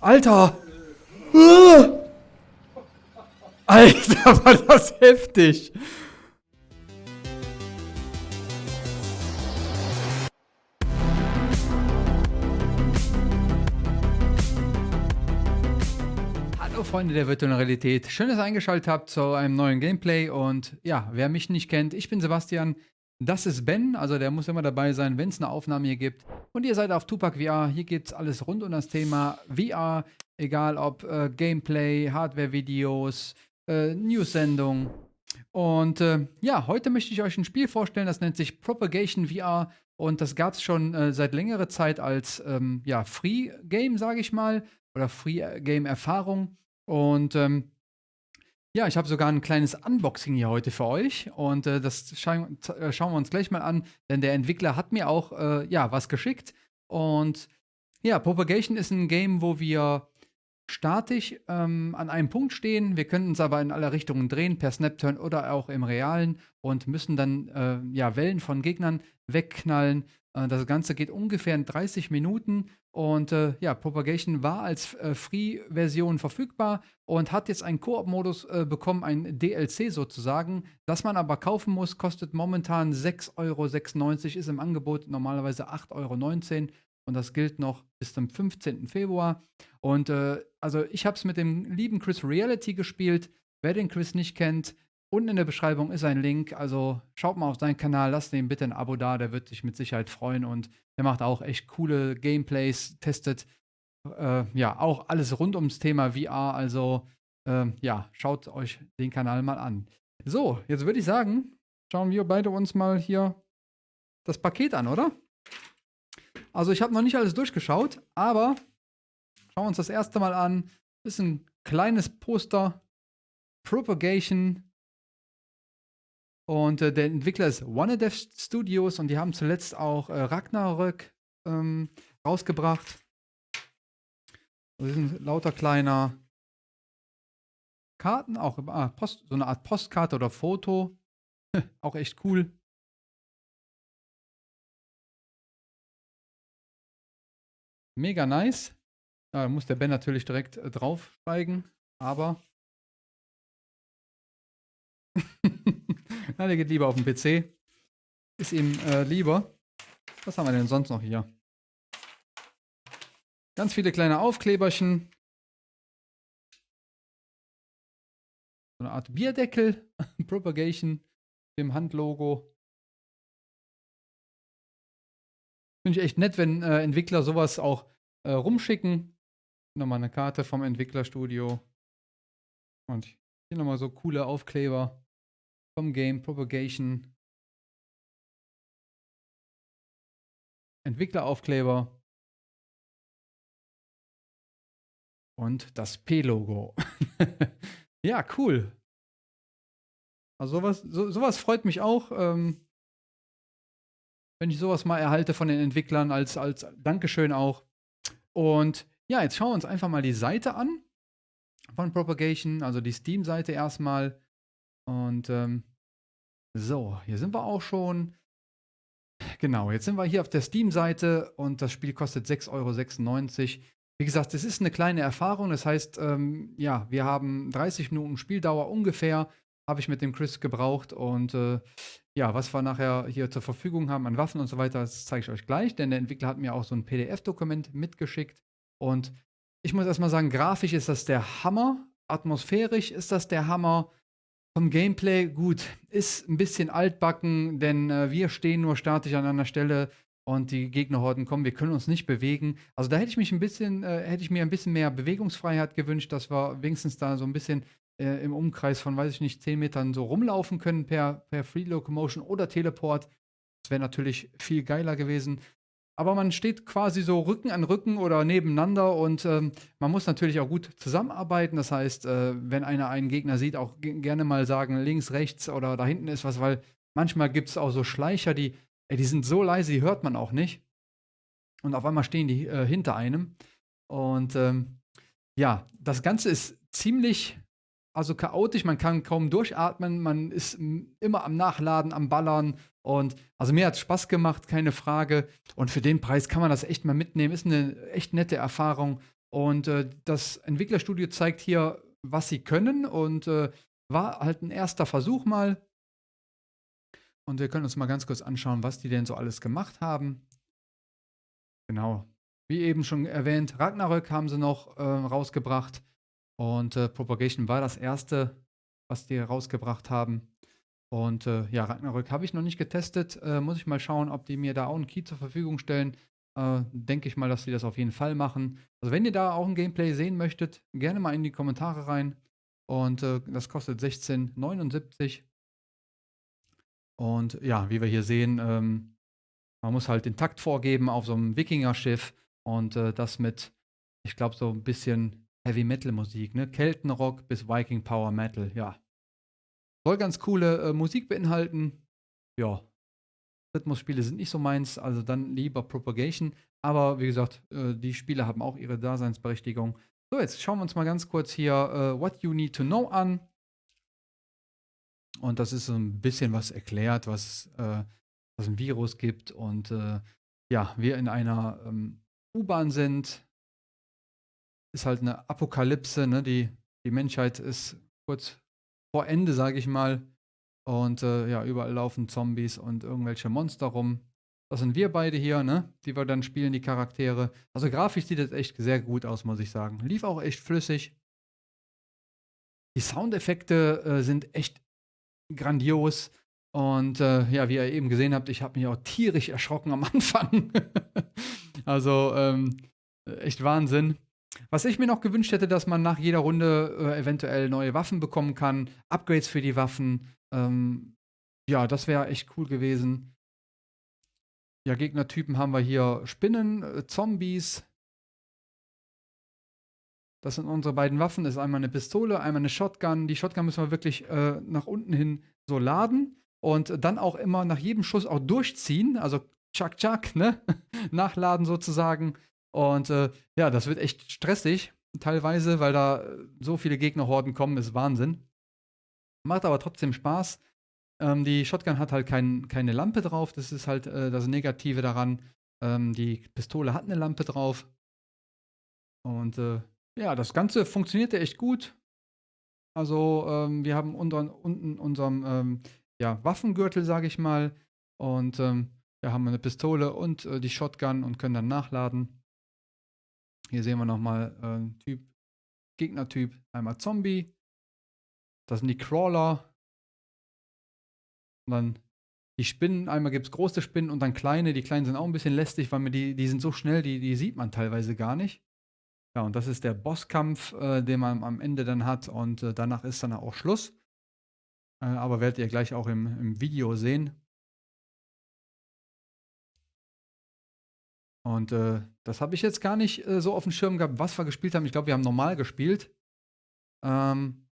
Alter! Uh! Alter, war das heftig! Hallo Freunde der virtuellen Realität, schön, dass ihr eingeschaltet habt zu einem neuen Gameplay und ja, wer mich nicht kennt, ich bin Sebastian, das ist Ben, also der muss immer dabei sein, wenn es eine Aufnahme hier gibt. Und ihr seid auf Tupac VR, hier geht es alles rund um das Thema VR, egal ob äh, Gameplay, Hardware-Videos, äh, News-Sendungen. Und äh, ja, heute möchte ich euch ein Spiel vorstellen, das nennt sich Propagation VR und das gab es schon äh, seit längerer Zeit als ähm, ja, Free-Game, sage ich mal, oder Free-Game-Erfahrung. Und ähm, ja, ich habe sogar ein kleines Unboxing hier heute für euch und äh, das scha äh, schauen wir uns gleich mal an, denn der Entwickler hat mir auch äh, ja, was geschickt. Und ja, Propagation ist ein Game, wo wir statisch ähm, an einem Punkt stehen. Wir können uns aber in alle Richtungen drehen, per Snapturn oder auch im Realen und müssen dann äh, ja, Wellen von Gegnern wegknallen. Äh, das Ganze geht ungefähr in 30 Minuten und äh, ja, Propagation war als äh, Free-Version verfügbar und hat jetzt einen Koop-Modus äh, bekommen, ein DLC sozusagen, das man aber kaufen muss, kostet momentan 6,96 Euro, ist im Angebot normalerweise 8,19 Euro und das gilt noch bis zum 15. Februar. Und äh, also ich habe es mit dem lieben Chris Reality gespielt. Wer den Chris nicht kennt, Unten in der Beschreibung ist ein Link, also schaut mal auf seinen Kanal, lasst ihm bitte ein Abo da, der wird sich mit Sicherheit freuen und der macht auch echt coole Gameplays, testet äh, ja auch alles rund ums Thema VR, also äh, ja, schaut euch den Kanal mal an. So, jetzt würde ich sagen, schauen wir beide uns mal hier das Paket an, oder? Also ich habe noch nicht alles durchgeschaut, aber schauen wir uns das erste Mal an. Ist ein kleines Poster. Propagation und äh, der Entwickler ist OneDev Studios und die haben zuletzt auch äh, Ragnarök ähm, rausgebracht. Das sind lauter kleiner Karten, auch ah, Post, so eine Art Postkarte oder Foto. auch echt cool. Mega nice. Da muss der Ben natürlich direkt äh, draufsteigen, aber Na, der geht lieber auf den PC. Ist ihm äh, lieber. Was haben wir denn sonst noch hier? Ganz viele kleine Aufkleberchen. So eine Art Bierdeckel. Propagation. Dem Handlogo. Finde ich echt nett, wenn äh, Entwickler sowas auch äh, rumschicken. Nochmal eine Karte vom Entwicklerstudio. Und hier nochmal so coole Aufkleber vom Game Propagation. Entwickleraufkleber. Und das P-Logo. ja, cool. Also sowas, so, sowas freut mich auch, ähm, wenn ich sowas mal erhalte von den Entwicklern als, als Dankeschön auch. Und ja, jetzt schauen wir uns einfach mal die Seite an von Propagation, also die Steam-Seite erstmal. Und ähm, so, hier sind wir auch schon. Genau, jetzt sind wir hier auf der Steam-Seite und das Spiel kostet 6,96 Euro. Wie gesagt, es ist eine kleine Erfahrung. Das heißt, ähm, ja, wir haben 30 Minuten Spieldauer ungefähr, habe ich mit dem Chris gebraucht. Und äh, ja, was wir nachher hier zur Verfügung haben an Waffen und so weiter, das zeige ich euch gleich, denn der Entwickler hat mir auch so ein PDF-Dokument mitgeschickt. Und ich muss erstmal sagen, grafisch ist das der Hammer. Atmosphärisch ist das der Hammer. Vom Gameplay, gut, ist ein bisschen altbacken, denn äh, wir stehen nur statisch an einer Stelle und die Gegnerhorden kommen, wir können uns nicht bewegen. Also da hätte ich mich ein bisschen, äh, hätte ich mir ein bisschen mehr Bewegungsfreiheit gewünscht, dass wir wenigstens da so ein bisschen äh, im Umkreis von, weiß ich nicht, 10 Metern so rumlaufen können per, per Free Locomotion oder Teleport. Das wäre natürlich viel geiler gewesen. Aber man steht quasi so Rücken an Rücken oder nebeneinander und ähm, man muss natürlich auch gut zusammenarbeiten. Das heißt, äh, wenn einer einen Gegner sieht, auch gerne mal sagen, links, rechts oder da hinten ist was, weil manchmal gibt es auch so Schleicher, die, ey, die sind so leise, die hört man auch nicht. Und auf einmal stehen die äh, hinter einem. Und ähm, ja, das Ganze ist ziemlich also chaotisch, man kann kaum durchatmen, man ist immer am Nachladen, am Ballern und also mir hat es Spaß gemacht, keine Frage. Und für den Preis kann man das echt mal mitnehmen, ist eine echt nette Erfahrung. Und äh, das Entwicklerstudio zeigt hier, was sie können und äh, war halt ein erster Versuch mal. Und wir können uns mal ganz kurz anschauen, was die denn so alles gemacht haben. Genau. Wie eben schon erwähnt, Ragnarök haben sie noch äh, rausgebracht. Und äh, Propagation war das erste, was die rausgebracht haben. Und äh, ja, Ragnarök habe ich noch nicht getestet. Äh, muss ich mal schauen, ob die mir da auch einen Key zur Verfügung stellen. Äh, denke ich mal, dass sie das auf jeden Fall machen. Also wenn ihr da auch ein Gameplay sehen möchtet, gerne mal in die Kommentare rein. Und äh, das kostet 16,79. Und ja, wie wir hier sehen, ähm, man muss halt den Takt vorgeben auf so einem Wikinger-Schiff. Und äh, das mit, ich glaube, so ein bisschen Heavy Metal Musik, ne? Keltenrock bis Viking Power Metal, ja. Soll ganz coole äh, Musik beinhalten. Ja. Rhythmusspiele sind nicht so meins, also dann lieber Propagation. Aber wie gesagt, äh, die Spiele haben auch ihre Daseinsberechtigung. So, jetzt schauen wir uns mal ganz kurz hier äh, What You Need to Know an. Und das ist so ein bisschen was erklärt, was, äh, was ein Virus gibt. Und äh, ja, wir in einer ähm, U-Bahn sind. Ist halt eine Apokalypse, ne? Die, die Menschheit ist kurz vor Ende, sage ich mal. Und äh, ja, überall laufen Zombies und irgendwelche Monster rum. Das sind wir beide hier, ne? Die wir dann spielen, die Charaktere. Also grafisch sieht das echt sehr gut aus, muss ich sagen. Lief auch echt flüssig. Die Soundeffekte äh, sind echt grandios. Und äh, ja, wie ihr eben gesehen habt, ich habe mich auch tierisch erschrocken am Anfang. also ähm, echt Wahnsinn. Was ich mir noch gewünscht hätte, dass man nach jeder Runde äh, eventuell neue Waffen bekommen kann, Upgrades für die Waffen. Ähm, ja, das wäre echt cool gewesen. Ja, Gegnertypen haben wir hier Spinnen, äh, Zombies. Das sind unsere beiden Waffen. Das ist einmal eine Pistole, einmal eine Shotgun. Die Shotgun müssen wir wirklich äh, nach unten hin so laden und dann auch immer nach jedem Schuss auch durchziehen. Also tschak tschak, ne? Nachladen sozusagen. Und äh, ja, das wird echt stressig teilweise, weil da so viele Gegnerhorden kommen, ist Wahnsinn. Macht aber trotzdem Spaß. Ähm, die Shotgun hat halt kein, keine Lampe drauf, das ist halt äh, das Negative daran. Ähm, die Pistole hat eine Lampe drauf. Und äh, ja, das Ganze funktionierte echt gut. Also ähm, wir haben unter, unten unseren ähm, ja, Waffengürtel, sage ich mal. Und ähm, wir haben eine Pistole und äh, die Shotgun und können dann nachladen. Hier sehen wir nochmal äh, Typ, Gegnertyp, einmal Zombie. Das sind die Crawler. Und dann die Spinnen, einmal gibt es große Spinnen und dann kleine. Die kleinen sind auch ein bisschen lästig, weil mir die, die sind so schnell, die, die sieht man teilweise gar nicht. Ja, und das ist der Bosskampf, äh, den man am Ende dann hat und äh, danach ist dann auch Schluss. Äh, aber werdet ihr gleich auch im, im Video sehen. Und äh, das habe ich jetzt gar nicht äh, so auf dem Schirm gehabt, was wir gespielt haben. Ich glaube, wir haben normal gespielt. Ähm,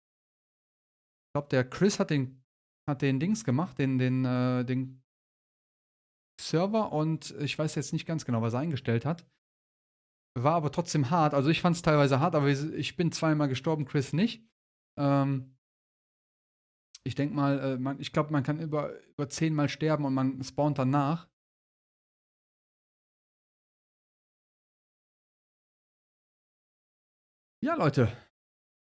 ich glaube, der Chris hat den, hat den Dings gemacht, den, den, äh, den Server und ich weiß jetzt nicht ganz genau, was er eingestellt hat. War aber trotzdem hart. Also ich fand es teilweise hart, aber ich bin zweimal gestorben, Chris nicht. Ähm, ich denke mal, äh, man, ich glaube, man kann über, über zehnmal sterben und man spawnt danach. Ja, Leute,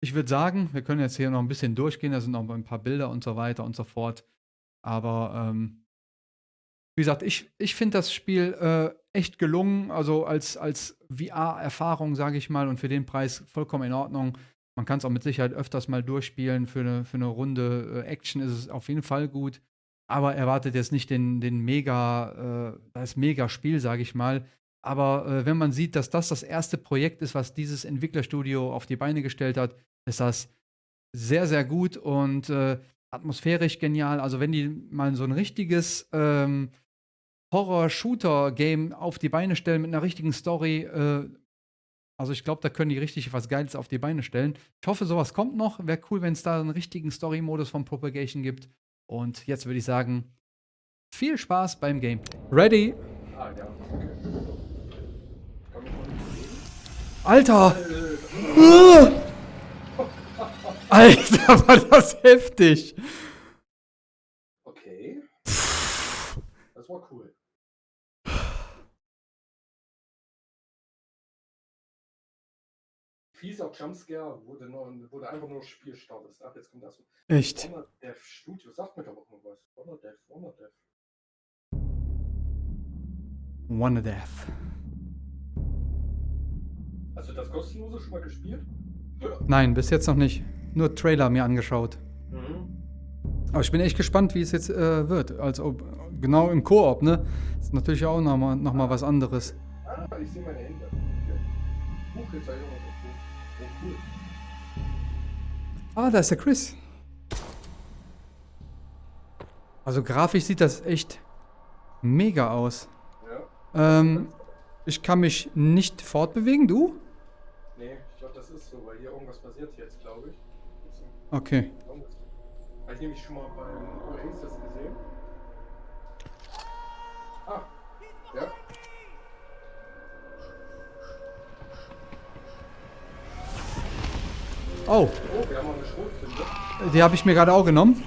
ich würde sagen, wir können jetzt hier noch ein bisschen durchgehen. Da sind noch ein paar Bilder und so weiter und so fort. Aber ähm, wie gesagt, ich, ich finde das Spiel äh, echt gelungen. Also als, als VR-Erfahrung, sage ich mal, und für den Preis vollkommen in Ordnung. Man kann es auch mit Sicherheit öfters mal durchspielen. Für eine, für eine Runde äh, Action ist es auf jeden Fall gut. Aber erwartet jetzt nicht den, den mega, äh, das Mega-Spiel, sage ich mal. Aber äh, wenn man sieht, dass das das erste Projekt ist, was dieses Entwicklerstudio auf die Beine gestellt hat, ist das sehr, sehr gut und äh, atmosphärisch genial. Also wenn die mal so ein richtiges ähm, Horror-Shooter-Game auf die Beine stellen mit einer richtigen Story, äh, also ich glaube, da können die richtig was Geiles auf die Beine stellen. Ich hoffe, sowas kommt noch. Wäre cool, wenn es da einen richtigen Story-Modus von Propagation gibt. Und jetzt würde ich sagen, viel Spaß beim Gameplay. Ready? Ah, ja. Alter! Alter, war das heftig! Okay. Das war cool. fieser Jumpscare, du, nur, du einfach nur das Spiel startest. Ab jetzt kommt das. Echt? Honor Dev Studio, sagt mir doch auch noch was. Honor Dev, Honor Dev. One Death. Hast du das kostenlose schon mal gespielt? Nein, bis jetzt noch nicht. Nur Trailer mir angeschaut. Mhm. Aber ich bin echt gespannt, wie es jetzt äh, wird. Also genau im Koop, ne? Ist natürlich auch nochmal noch mal was anderes. Ah, ich sehe meine Hände. Buchbezeichnung ist auch. Oh, cool. Ah, da ist der Chris. Also grafisch sieht das echt mega aus. Ja. Ähm, ich kann mich nicht fortbewegen, du? Nee, ich glaube, das ist so, weil hier irgendwas passiert jetzt, glaube ich. Okay. Habe ich nämlich schon mal beim Oasis gesehen. Ah, ja. Oh, Oh, wir haben auch eine Schrotflinte. die habe ich mir gerade auch genommen.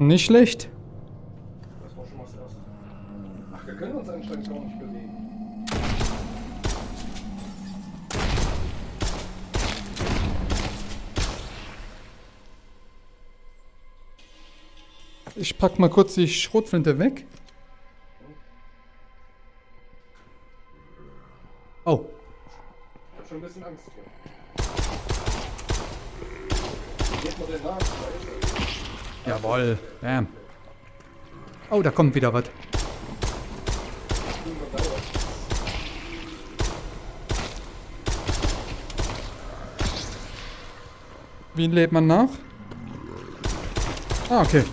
Nicht schlecht. das war schon mal das erste. Ach, wir können uns anscheinend gar nicht bewegen. Ich pack mal kurz die Schrotflinte weg. Oh, Ich hab schon ein bisschen Angst hier. Geht mal den nach, Jawohl. Bam. Oh, da kommt wieder was. Wie lebt man nach? Ah, okay.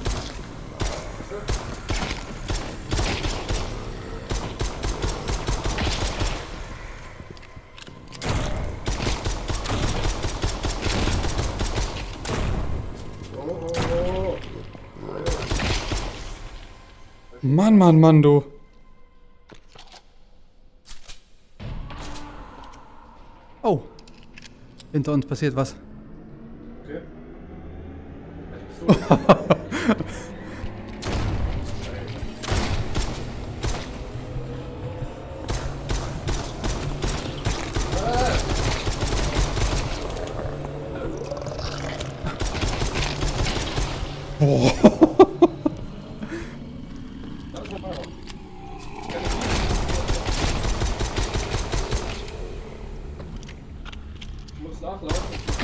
Mann, Mann, Mann, du. Oh. Hinter uns passiert was. Okay.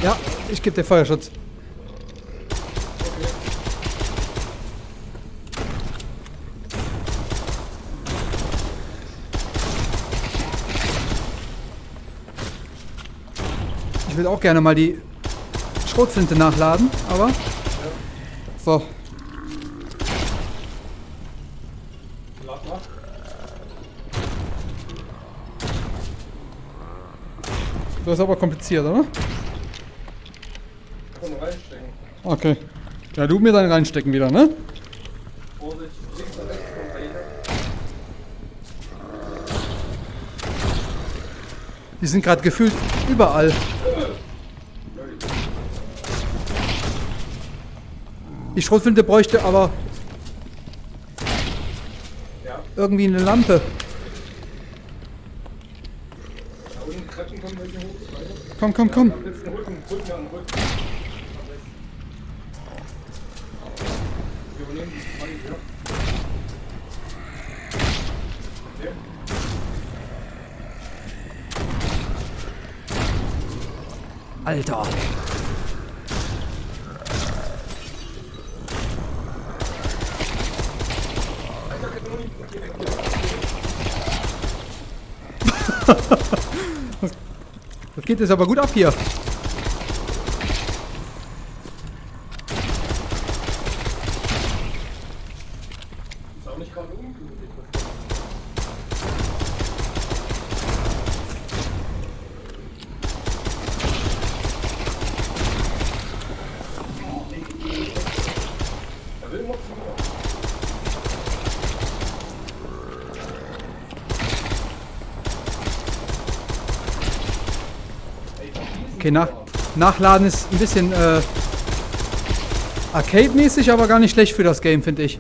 Ja, ich gebe dir Feuerschutz. Ich will auch gerne mal die Schrotflinte nachladen, aber. So, das ist aber kompliziert, oder? Komm reinstecken. Okay. Ja, du mir dann reinstecken wieder, ne? Vorsicht, links und rechts. Die sind gerade gefühlt überall. Die Schrotflinte bräuchte aber Ja, irgendwie eine Lampe. da unten Treppen kommen welche hoch. Weiter. Komm, komm, komm. Alter. Das geht jetzt aber gut ab hier. Ist auch nicht gerade ungemütlich. was da- Da will noch zu mir. Ey, verschießen Okay, nach, nachladen ist ein bisschen äh, Arcade-mäßig, aber gar nicht schlecht für das Game, finde ich.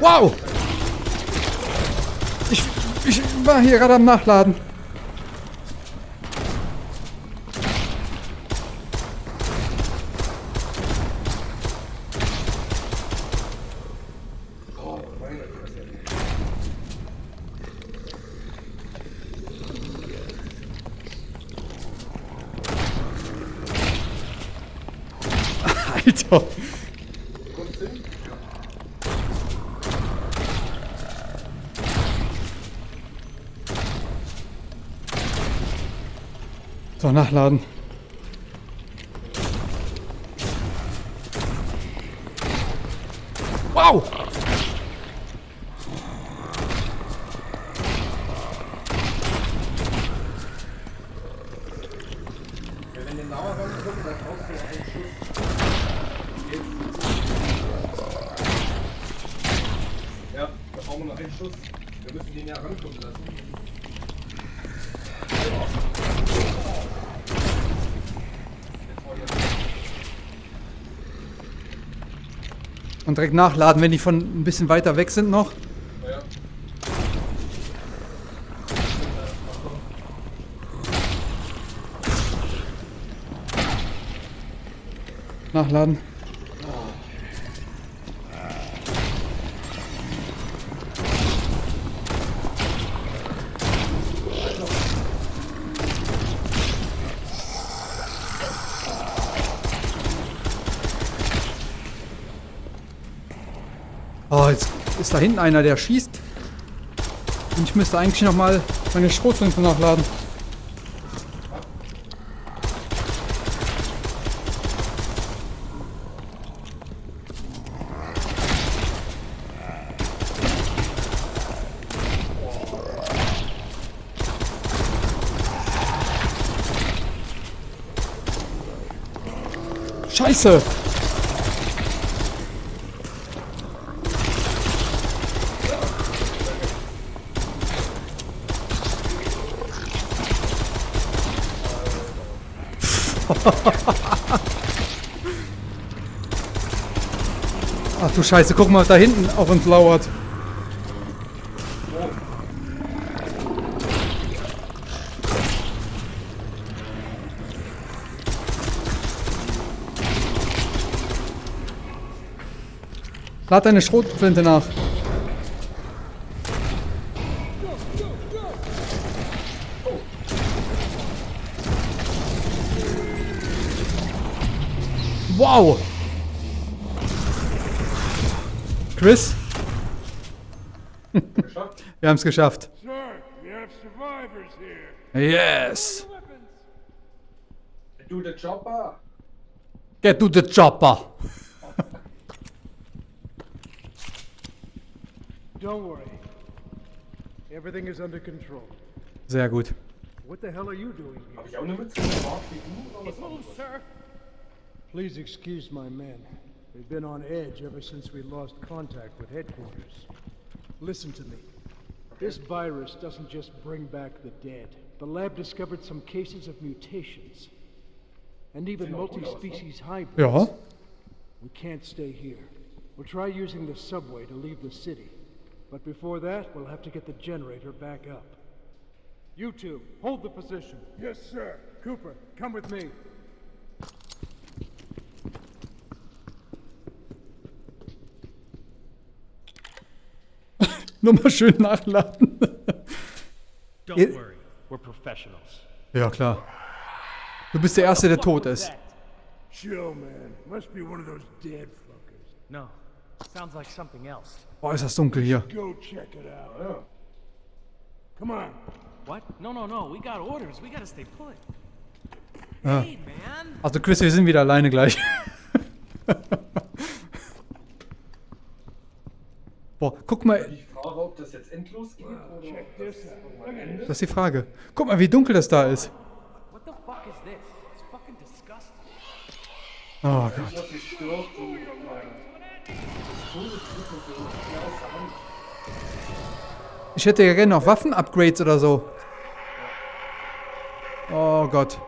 Wow! Ich, ich war hier gerade am Nachladen. Alter. Hin? So, nachladen. Direkt nachladen, wenn die von ein bisschen weiter weg sind noch. Nachladen. Oh, jetzt ist da hinten einer, der schießt. Und ich müsste eigentlich noch mal meine Schrotflinte nachladen. Scheiße! Ach du Scheiße, guck mal, da hinten auf uns lauert. Lad deine Schrotflinte nach. Wow! Chris, wir haben es geschafft. Sir, we have survivors here. Yes! Du, der Chopper. Get to the chopper! Don't worry. Everything is under control. Sehr gut. What the hell are you doing here? Hab ich auch eine Mütze oder was anderes? Please excuse my men. They've been on edge ever since we lost contact with headquarters. Listen to me. This virus doesn't just bring back the dead. The lab discovered some cases of mutations. And even multi-species hybrids. Ja. We can't stay here. We'll try using the subway to leave the city. But before that, we'll have to get the generator back up. You two, hold the position. Yes, sir. Cooper, come with me. Nur mal schön nachladen. Don't worry, we're professionals. Ja, klar. Du bist der Erste, der tot ist. Chill, man. Must be one of those dead fuckers. No, sounds like something else. Boah, ist das dunkel hier. Go check it out. Ja. Come on. What? No, no, no. We got orders. We gotta stay put. Ah. Hey, man. Also Chris, wir sind wieder alleine gleich. Boah, guck mal, frage, ob das jetzt endlos geht das ist die Frage. Guck mal, wie dunkel das da ist. What the fuck is this? It's fucking disgusting. Oh Gott. Äh. Ich hätte ja gerne noch Waffen-Upgrades oder so. Oh Gott.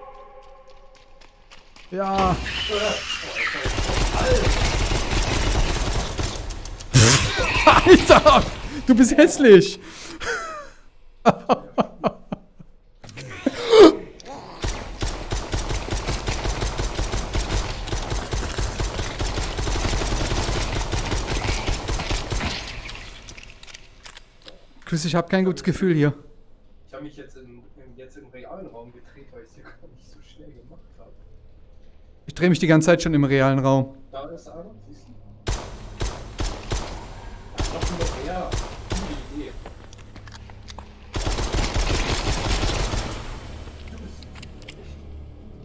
Ja. Alter! Du bist hässlich! Chris, ich habe kein gutes Gefühl hier. Ich habe mich jetzt, in, jetzt im realen Raum gedreht, weil ich es hier gar nicht so schnell gemacht habe. Ich drehe mich die ganze Zeit schon im realen Raum. Da ist er, siehst du? Noch nur Idee.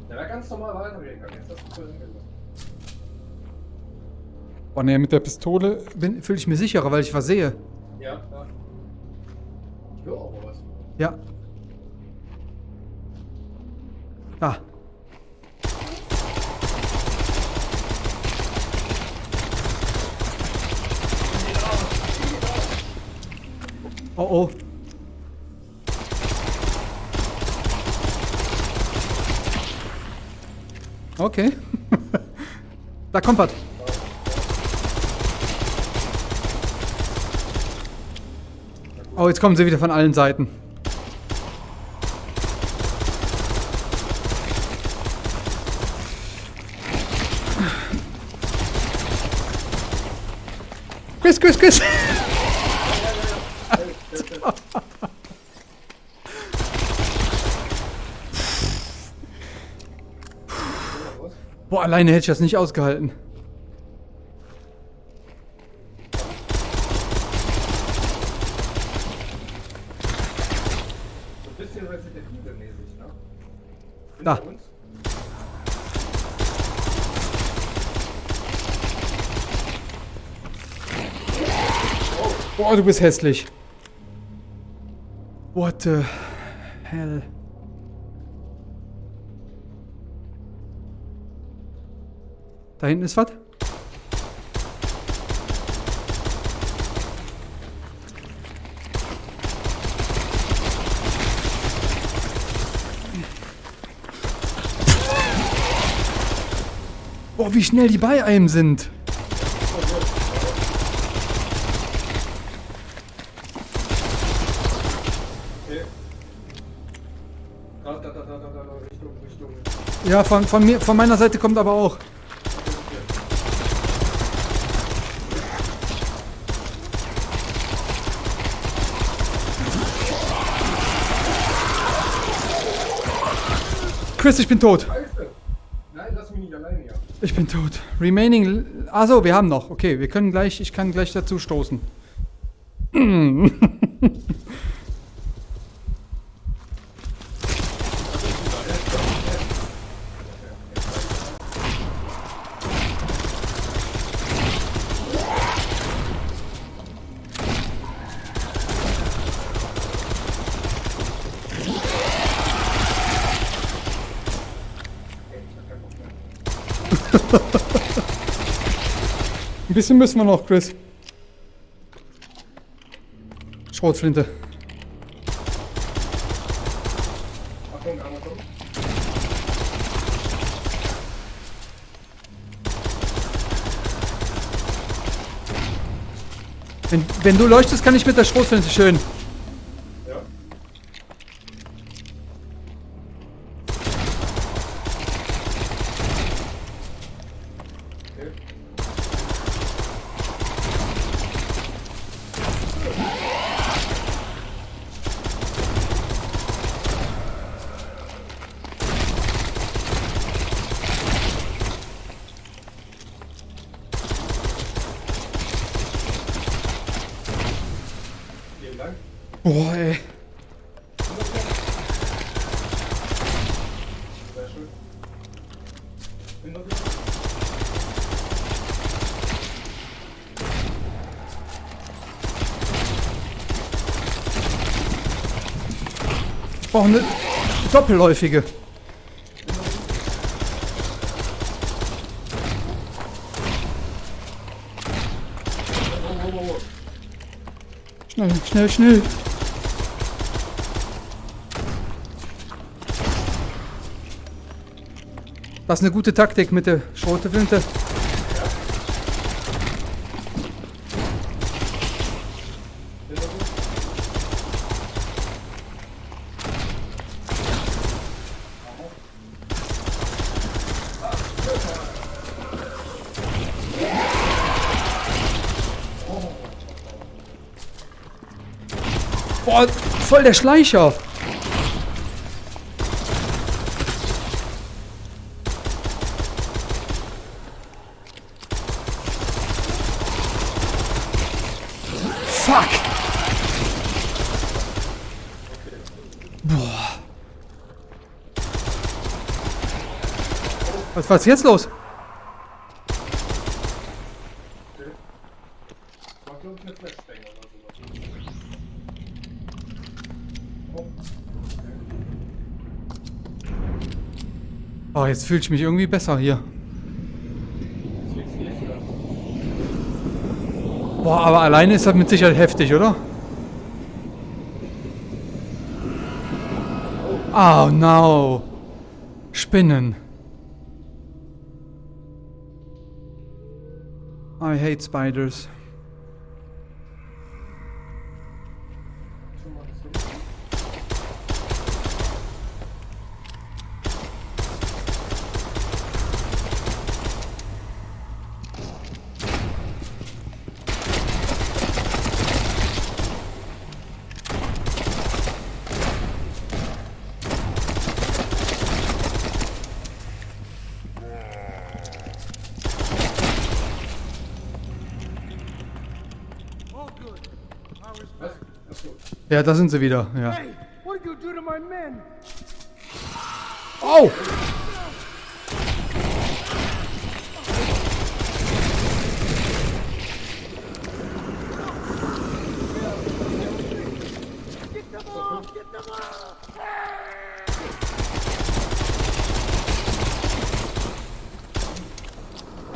Der wäre ganz normal weitergehen können. Jetzt hast du voll hingelassen. Boah, nee, mit der Pistole fühle ich mir sicherer, weil ich was sehe. Ja, ja. Ich höre auch mal was. Ja. Da. Oh oh. Okay. da kommt was. Oh, jetzt kommen sie wieder von allen Seiten. Chris, Chris, Chris! alleine hätte ich das nicht ausgehalten. Ne? Da. Boah, du bist hässlich. What the hell? Da hinten ist was? Boah, wie schnell die bei einem sind. Ja, von, von, mir, von meiner Seite kommt aber auch. Chris, ich bin tot. Nein, lass mich nicht alleine hier. Ich bin tot. Remaining. Also, wir haben noch. Okay, wir können gleich. Ich kann gleich dazu stoßen. Ein bisschen müssen wir noch, Chris. Schrotflinte. Wenn, wenn du leuchtest, kann ich mit der Schrotflinte schön. Brauche eine doppelläufige. Schnell, schnell, schnell. Das ist eine gute Taktik mit der Schroteflinte. Der Schleicher. Fuck. Boah. Was was ist jetzt los? War, glaube ich, eine Flashbang oder sowas. Oh, jetzt fühle ich mich irgendwie besser hier. Boah, aber alleine ist das mit Sicherheit heftig, oder? Oh no. Spinnen. I hate spiders. Ja, da sind sie wieder. Ja. Hey, what did you do to my men? Oh!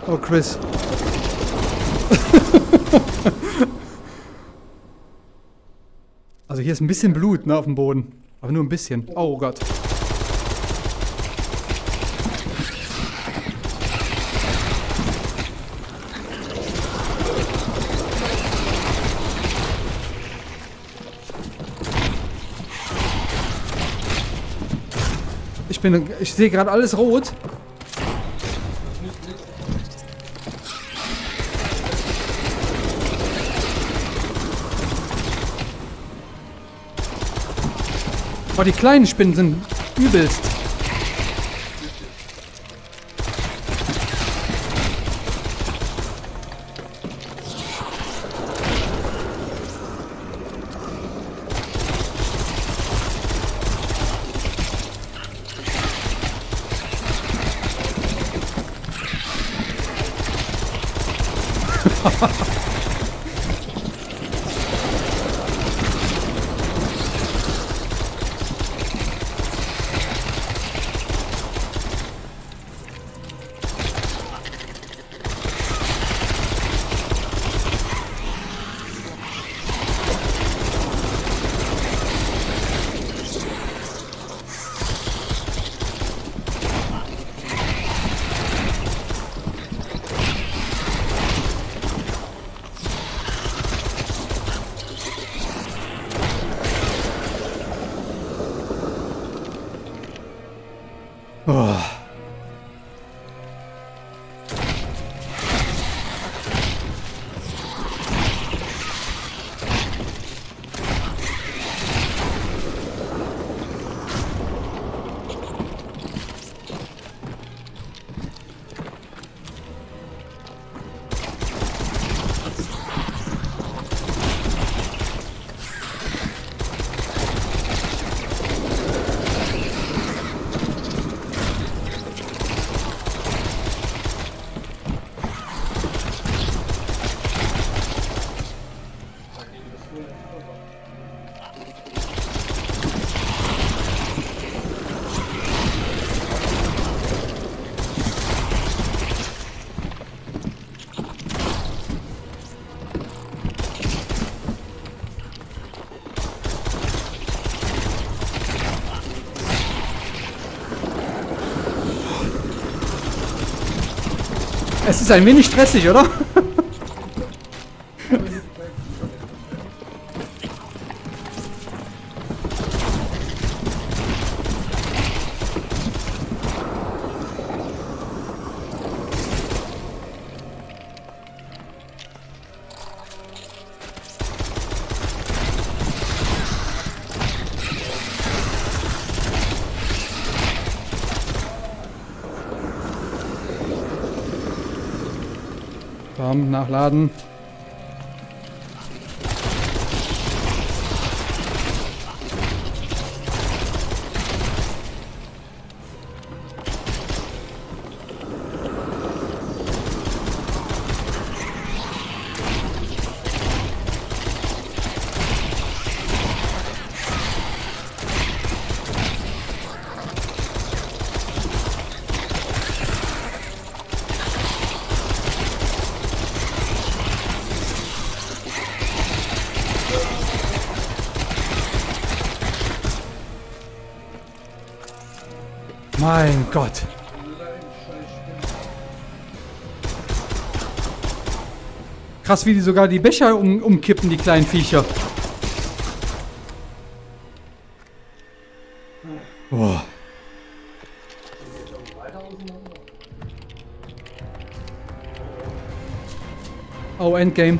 Oh, Chris. Hier ist ein bisschen Blut ne, auf dem Boden. Aber nur ein bisschen. Oh Gott. Ich bin, ich sehe gerade alles rot. Oh, die kleinen Spinnen sind übelst. ist ein wenig stressig, oder? Nachladen. Mein Gott. Krass, wie die sogar die Becher um, umkippen, die kleinen Viecher. Boah. Oh, Endgame.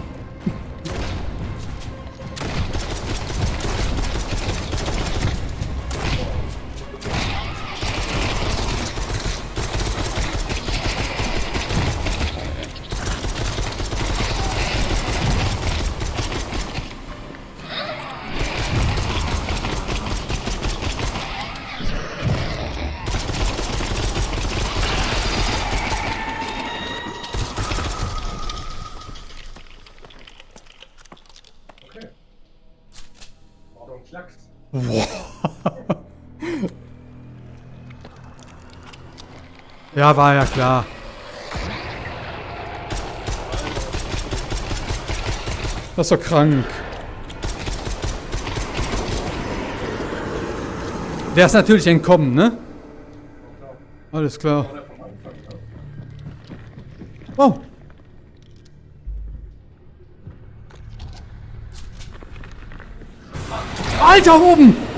Ordnung, Klacks. Ja, war ja klar. Das ist doch krank. Der ist natürlich entkommen, ne? Alles klar. Alter, oben!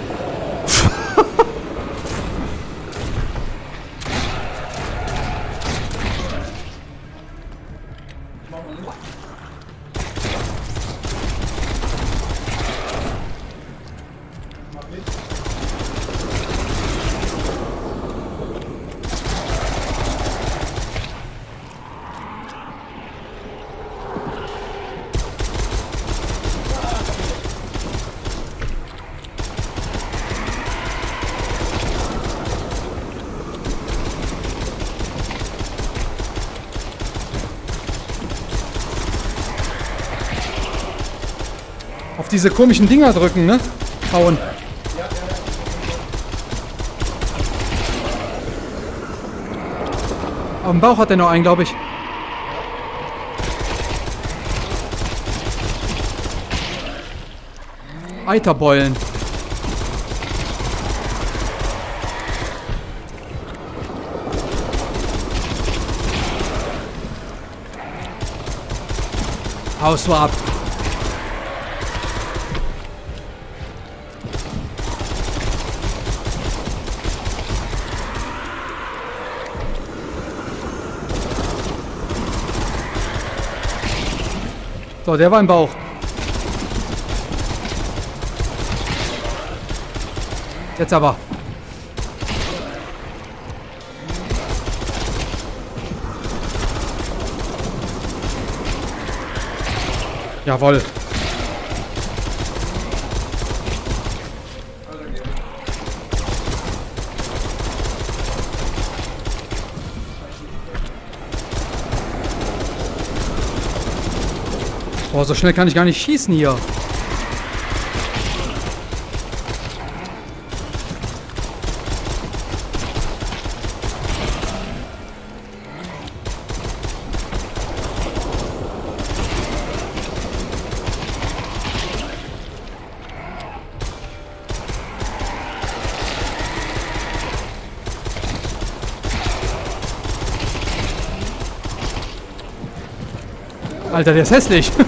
Diese komischen Dinger drücken, ne? Hauen. Am Bauch hat er noch einen, glaube ich. Eiterbeulen. Haust du ab. So, der war im Bauch. Jetzt aber. Jawohl. Boah, so schnell kann ich gar nicht schießen hier. Alter, der ist hässlich.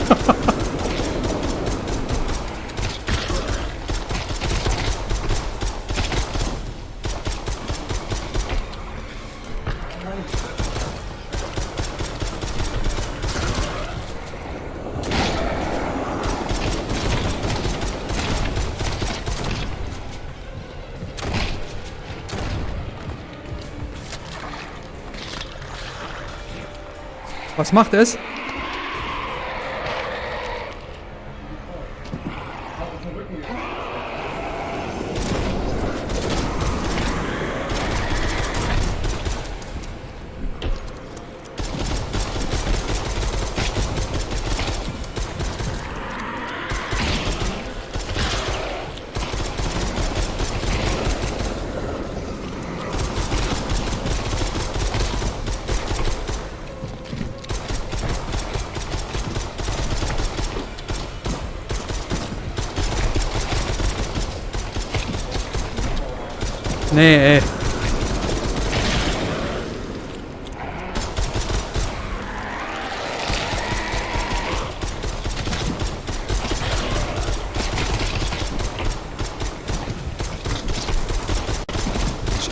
Was macht es? Nee, ey.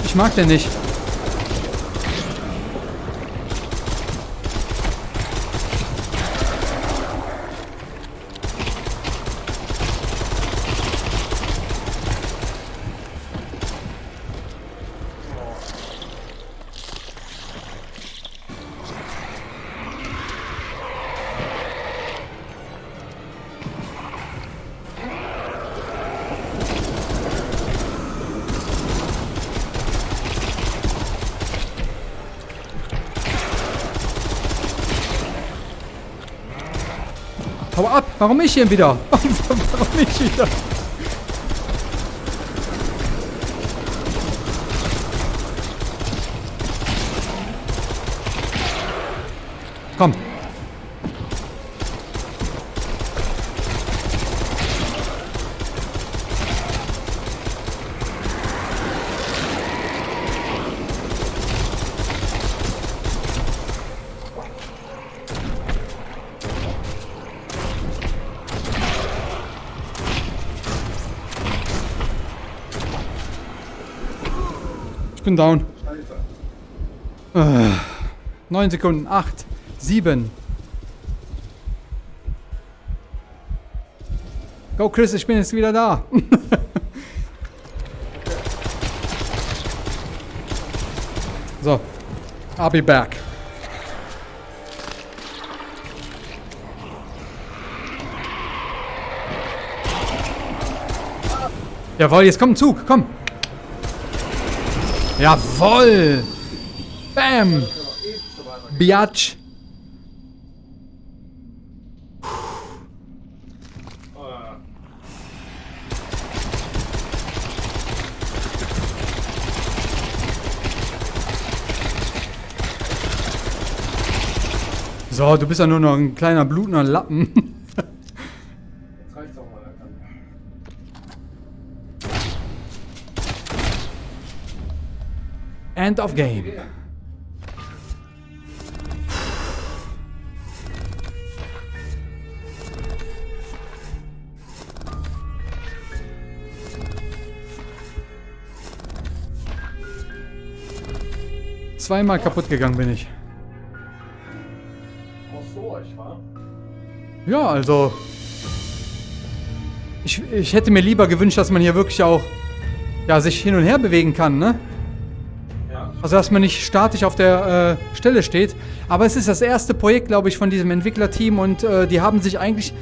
Ich, mag den nicht. Warum ich hier wieder? Warum ich wieder? Komm. Bin down. Äh, 9 Sekunden. 8, 7. Go Chris, ich bin jetzt wieder da. so. I'll be back. Jawohl, jetzt kommt ein Zug, komm. Jawoll! Bam! Biatch! So, du bist ja nur noch ein kleiner blutender Lappen. End of game. Zweimal kaputt gegangen bin ich. Ja, also. Ich, ich hätte mir lieber gewünscht, dass man hier wirklich auch ja, sich hin und her bewegen kann, ne? Also, dass man nicht statisch auf der äh, Stelle steht. Aber es ist das erste Projekt, glaube ich, von diesem Entwicklerteam und äh, die haben sich eigentlich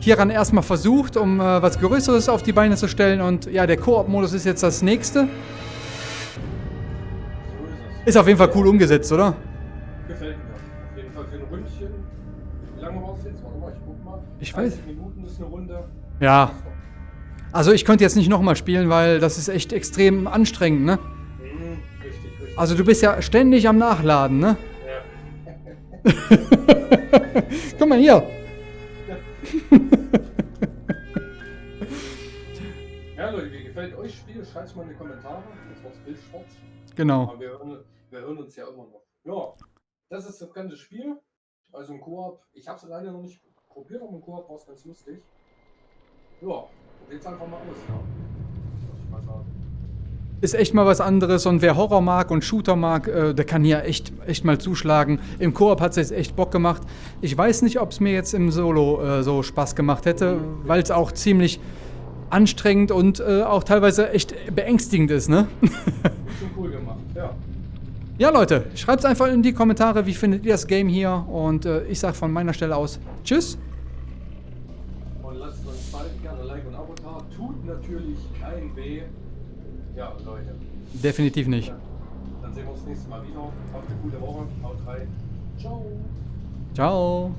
hieran erstmal versucht, um äh, was Größeres auf die Beine zu stellen. Und ja, der Koop-Modus ist jetzt das nächste. Ist auf jeden Fall cool umgesetzt, oder? Gefällt mir. Auf jeden Fall für ein Ründchen. Wie lange brauchst du jetzt? Warte mal, ich guck mal. Ich weiß. 30 Minuten ist eine Runde. Ja. Also, ich könnte jetzt nicht nochmal spielen, weil das ist echt extrem anstrengend, ne? Also, du bist ja ständig am Nachladen, ne? Ja. Guck mal hier. ja, Leute, wie gefällt euch das Spiel? Schreibt es mal in die Kommentare. Jetzt wird's Bild schwarz. Genau. Aber wir hören, wir hören uns ja immer noch. Ja, das ist das ganze Spiel. Also im Koop, ich habe es leider noch nicht probiert, aber im Koop war es ganz lustig. Ja, probiert's einfach mal aus, ja. Würde ich mal sagen. Ist echt mal was anderes und wer Horror mag und Shooter mag, äh, der kann hier echt, echt mal zuschlagen. Im Koop hat es jetzt echt Bock gemacht. Ich weiß nicht, ob es mir jetzt im Solo äh, so Spaß gemacht hätte, weil es auch ziemlich anstrengend und äh, auch teilweise echt beängstigend ist, ne? Schon cool gemacht, ja. ja, Leute, schreibt es einfach in die Kommentare, wie findet ihr das Game hier und äh, ich sag von meiner Stelle aus Tschüss. Definitiv nicht. Dann sehen wir uns nächstes Mal wieder. Habt eine gute Woche. Haut rein. Ciao. Ciao.